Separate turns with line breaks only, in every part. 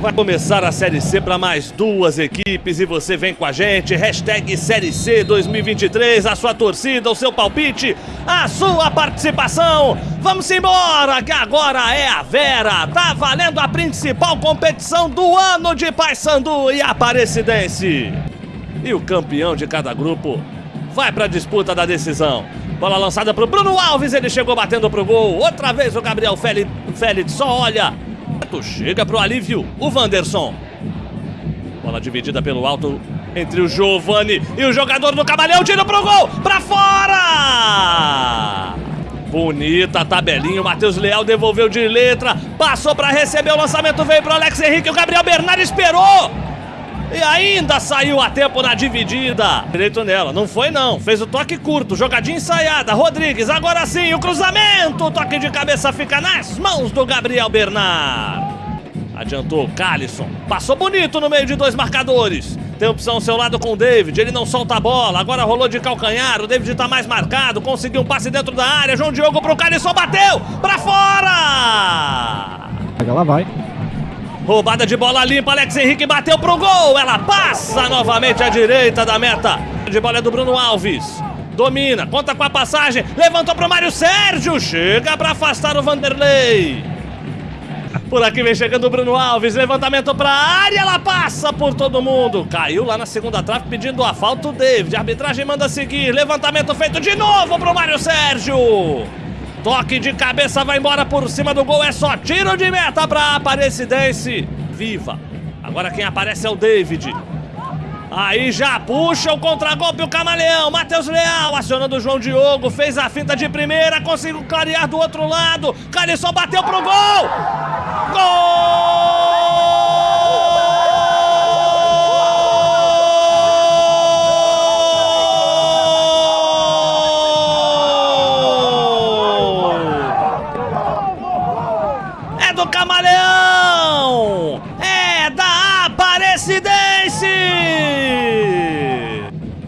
Vai começar a Série C para mais duas equipes e você vem com a gente. Hashtag Série C 2023, a sua torcida, o seu palpite, a sua participação. Vamos embora, que agora é a Vera. Tá valendo a principal competição do ano de Paysandu e Aparecidense. E o campeão de cada grupo vai para a disputa da decisão. Bola lançada para o Bruno Alves, ele chegou batendo pro gol. Outra vez o Gabriel Félix, Félix só olha Chega pro alívio o Wanderson. Bola dividida pelo alto entre o Giovani e o jogador do Camalhão. Tira pro gol, pra fora! Bonita tabelinha, o Matheus Leal devolveu de letra, passou para receber o lançamento, veio pro Alex Henrique, o Gabriel Bernard esperou! E ainda saiu a tempo na dividida. Direito nela, não foi não. Fez o toque curto, jogadinha ensaiada. Rodrigues, agora sim, o cruzamento. O toque de cabeça fica nas mãos do Gabriel Bernard. Adiantou Calisson. Passou bonito no meio de dois marcadores. Tem opção ao seu lado com o David. Ele não solta a bola. Agora rolou de calcanhar. O David tá mais marcado. Conseguiu um passe dentro da área. João Diogo pro Calisson. Bateu! Pra fora!
Ela vai.
Roubada de bola limpa, Alex Henrique bateu pro gol. Ela passa novamente à direita da meta. De bola é do Bruno Alves. Domina, conta com a passagem, levantou pro Mário Sérgio, chega para afastar o Vanderlei. Por aqui vem chegando o Bruno Alves, levantamento para a área, ela passa por todo mundo. Caiu lá na segunda trave pedindo a falta o David. A arbitragem manda seguir, levantamento feito de novo pro Mário Sérgio. Toque de cabeça vai embora por cima do gol. É só tiro de meta para Aparecidense. Viva. Agora quem aparece é o David. Aí já puxa o contragolpe o Camaleão. Matheus Leal acionando o João Diogo. Fez a finta de primeira. Conseguiu clarear do outro lado. Calisson bateu pro gol. Gol! Camaleão! É da Aparecidense!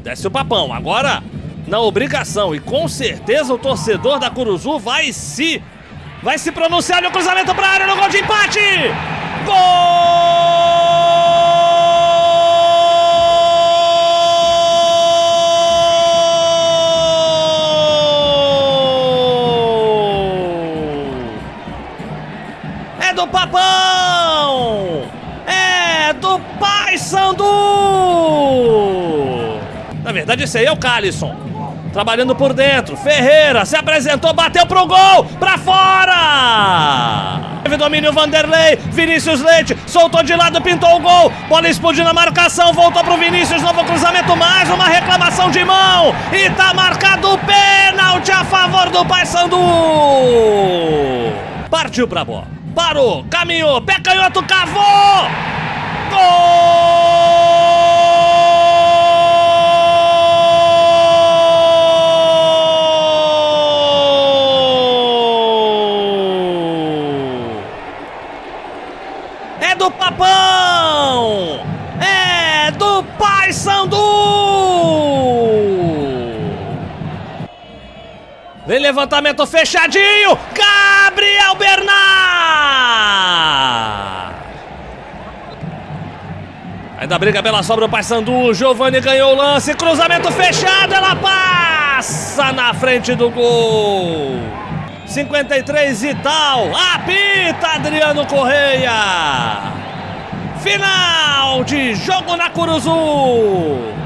Desce o papão, agora na obrigação e com certeza o torcedor da Curuzu vai se vai se pronunciar no cruzamento para a área no gol de empate! Gol! Do Papão! É do Pai Sandu! Na verdade, esse aí é o Calisson. Trabalhando por dentro. Ferreira se apresentou, bateu pro gol! Pra fora! Teve domínio Vanderlei. Vinícius Leite soltou de lado, pintou o gol. Bola explodiu na marcação, voltou pro Vinícius. Novo cruzamento, mais uma reclamação de mão. E tá marcado o pênalti a favor do Paysandu. Partiu pra bola. Parou, caminhou, pé canhoto, cavou! Gol! É do Papão! É do Pai Sandu! Vem levantamento fechadinho! Gabriel Bernard! Ainda briga pela sobra o Paysandu. Giovani ganhou o lance. Cruzamento fechado. Ela passa na frente do gol. 53 e tal. Apita Adriano Correia. Final de jogo na Curuzu.